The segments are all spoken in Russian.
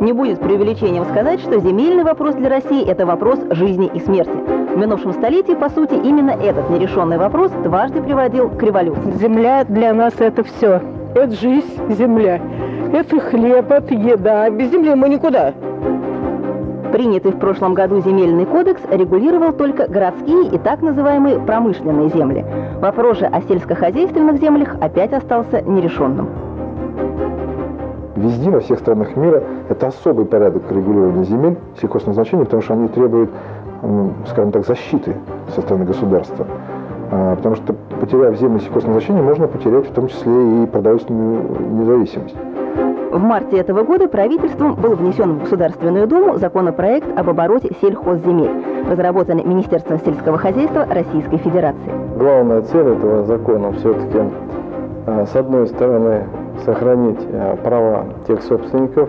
Не будет преувеличением сказать, что земельный вопрос для России – это вопрос жизни и смерти. В минувшем столетии, по сути, именно этот нерешенный вопрос дважды приводил к революции. Земля для нас это все. Это жизнь, земля. Это хлеб, это еда. Без земли мы никуда. Принятый в прошлом году земельный кодекс регулировал только городские и так называемые промышленные земли. Вопрос же о сельскохозяйственных землях опять остался нерешенным. Везде, во всех странах мира, это особый порядок регулирования земель сельхозназначения, потому что они требуют, скажем так, защиты со стороны государства. А, потому что, потеряв земли сельхозназначения, можно потерять в том числе и продовольственную независимость. В марте этого года правительством был внесен в Государственную Думу законопроект об обороте сельхозземель, разработанный Министерством сельского хозяйства Российской Федерации. Главная цель этого закона все-таки, а, с одной стороны, сохранить а, права тех собственников,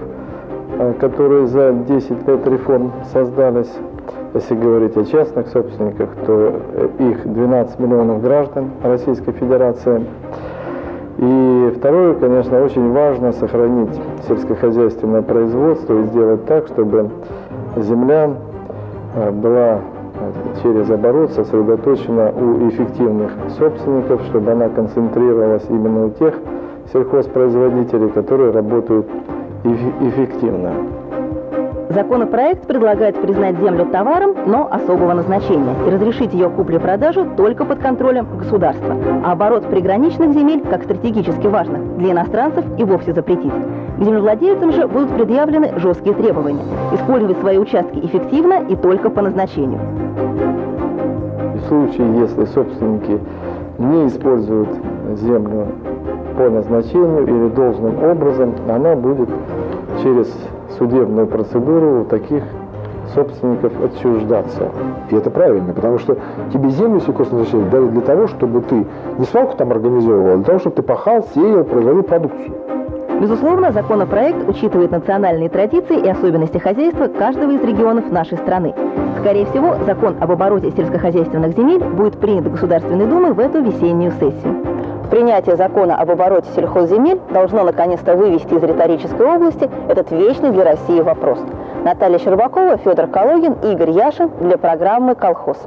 а, которые за 10 лет реформ создались. Если говорить о частных собственниках, то э, их 12 миллионов граждан Российской Федерации – и второе, конечно, очень важно сохранить сельскохозяйственное производство и сделать так, чтобы земля э, была э, через оборот сосредоточена у эффективных собственников, чтобы она концентрировалась именно у тех сельхозпроизводителей, которые работают эффективно. Законопроект предлагает признать землю товаром, но особого назначения и разрешить ее куплю-продажу только под контролем государства. А оборот приграничных земель, как стратегически важных, для иностранцев и вовсе запретить. К землевладельцам же будут предъявлены жесткие требования – использовать свои участки эффективно и только по назначению. В случае, если собственники не используют землю по назначению или должным образом, она будет через судебную процедуру у таких собственников отчуждаться. И это правильно, потому что тебе землю сельхозназначения дали для того, чтобы ты не свалку там организовывал, а для того, чтобы ты пахал, сеял, производил продукцию. Безусловно, законопроект учитывает национальные традиции и особенности хозяйства каждого из регионов нашей страны. Скорее всего, закон об обороте сельскохозяйственных земель будет принят Государственной Думой в эту весеннюю сессию. Принятие закона об обороте сельхозземель должно наконец-то вывести из риторической области этот вечный для России вопрос. Наталья Щербакова, Федор Калугин, Игорь Яшин для программы «Колхоз».